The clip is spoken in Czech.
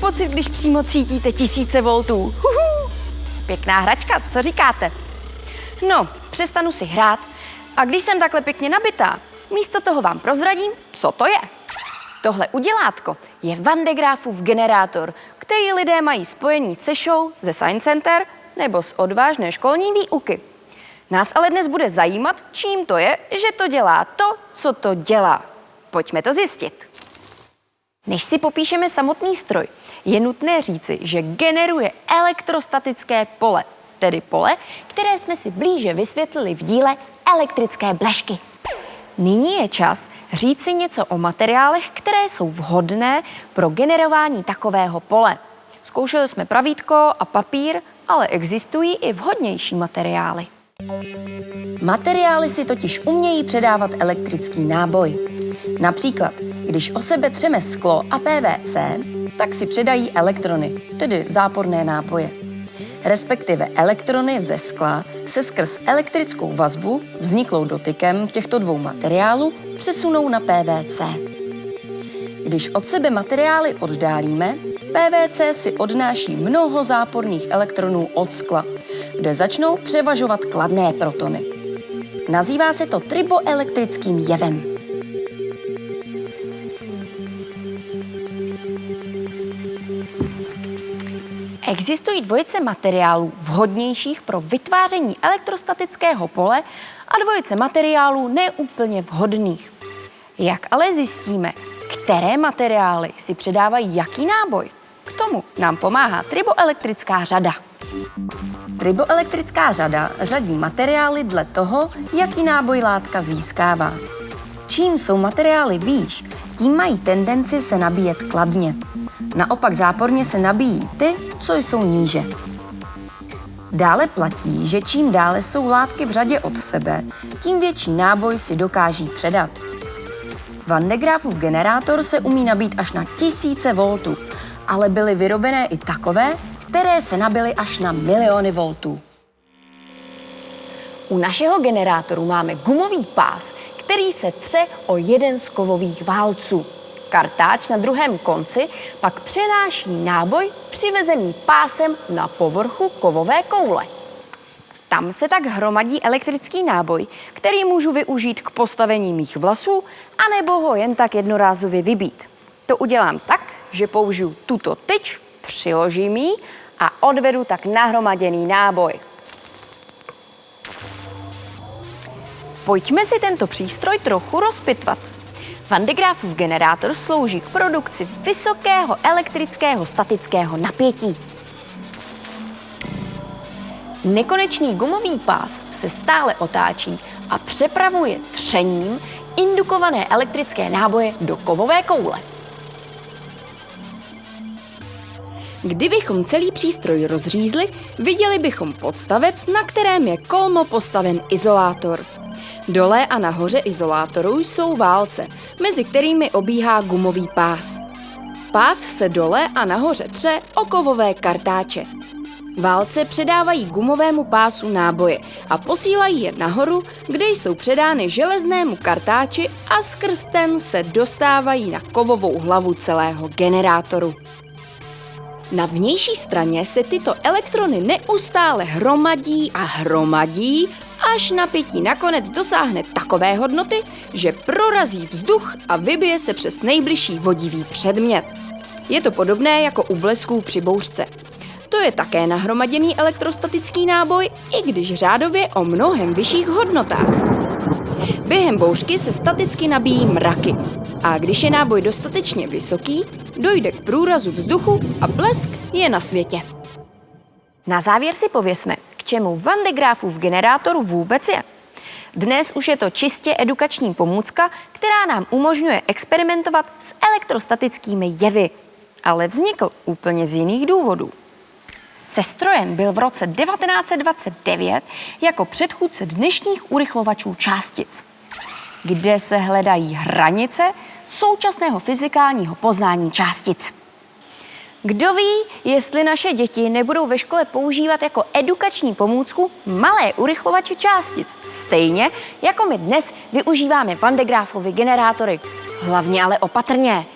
pocit, když přímo cítíte tisíce voltů? Huhu. Pěkná hračka, co říkáte? No, přestanu si hrát a když jsem takhle pěkně nabitá, místo toho vám prozradím, co to je. Tohle udělátko je Van de Graafův generátor, který lidé mají spojený se show ze Science Center nebo z odvážné školní výuky. Nás ale dnes bude zajímat, čím to je, že to dělá to, co to dělá. Pojďme to zjistit. Než si popíšeme samotný stroj, je nutné říci, že generuje elektrostatické pole, tedy pole, které jsme si blíže vysvětlili v díle elektrické blešky. Nyní je čas říci něco o materiálech, které jsou vhodné pro generování takového pole. Zkoušeli jsme pravítko a papír, ale existují i vhodnější materiály. Materiály si totiž umějí předávat elektrický náboj. Například, když o sebe třeme sklo a PVC, tak si předají elektrony, tedy záporné nápoje. Respektive elektrony ze skla se skrz elektrickou vazbu, vzniklou dotykem těchto dvou materiálů, přesunou na PVC. Když od sebe materiály oddálíme, PVC si odnáší mnoho záporných elektronů od skla, kde začnou převažovat kladné protony. Nazývá se to triboelektrickým jevem. Existují dvojice materiálů vhodnějších pro vytváření elektrostatického pole a dvojice materiálů neúplně vhodných. Jak ale zjistíme, které materiály si předávají jaký náboj? K tomu nám pomáhá triboelektrická řada. Triboelektrická řada řadí materiály dle toho, jaký náboj látka získává. Čím jsou materiály výš, tím mají tendenci se nabíjet kladně. Naopak záporně se nabíjí ty, co jsou níže. Dále platí, že čím dále jsou látky v řadě od sebe, tím větší náboj si dokáží předat. Van de Graafův generátor se umí nabít až na tisíce voltů, ale byly vyrobené i takové, které se nabily až na miliony voltů. U našeho generátoru máme gumový pás, který se tře o jeden z kovových válců. Kartáč na druhém konci pak přenáší náboj přivezený pásem na povrchu kovové koule. Tam se tak hromadí elektrický náboj, který můžu využít k postavení mých vlasů, anebo ho jen tak jednorázově vybít. To udělám tak, že použiju tuto tyč, přiložím ji a odvedu tak nahromaděný náboj. Pojďme si tento přístroj trochu rozpitvat. Van de Graafův generátor slouží k produkci vysokého elektrického statického napětí. Nekonečný gumový pás se stále otáčí a přepravuje třením indukované elektrické náboje do kovové koule. Kdybychom celý přístroj rozřízli, viděli bychom podstavec, na kterém je kolmo postaven izolátor. Dole a nahoře izolátoru jsou válce, mezi kterými obíhá gumový pás. Pás se dole a nahoře tře o kovové kartáče. Válce předávají gumovému pásu náboje a posílají je nahoru, kde jsou předány železnému kartáči a skrz ten se dostávají na kovovou hlavu celého generátoru. Na vnější straně se tyto elektrony neustále hromadí a hromadí, až napětí nakonec dosáhne takové hodnoty, že prorazí vzduch a vybije se přes nejbližší vodivý předmět. Je to podobné jako u blesků při bouřce. To je také nahromaděný elektrostatický náboj, i když řádově o mnohem vyšších hodnotách. Během bouřky se staticky nabíjí mraky a když je náboj dostatečně vysoký, dojde k průrazu vzduchu a blesk je na světě. Na závěr si pověsme, k čemu Van de Graafův generátor vůbec je. Dnes už je to čistě edukační pomůcka, která nám umožňuje experimentovat s elektrostatickými jevy, ale vznikl úplně z jiných důvodů. Sestrojen byl v roce 1929 jako předchůdce dnešních urychlovačů částic, kde se hledají hranice současného fyzikálního poznání částic. Kdo ví, jestli naše děti nebudou ve škole používat jako edukační pomůcku malé urychlovače částic, stejně jako my dnes využíváme Van de Graaffovy generátory. Hlavně ale opatrně.